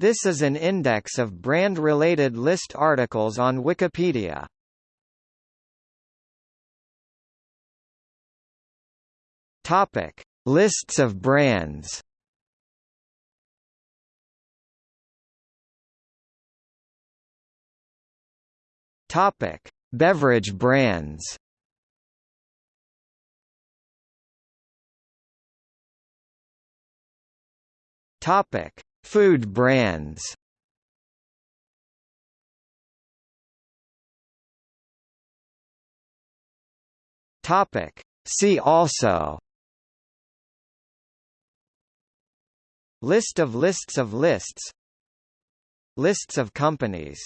This is an index of brand-related list articles on Wikipedia. Topic: Lists of brands. Topic: Beverage brands. Topic: Food brands. Topic: See also. List of lists of lists. Lists of companies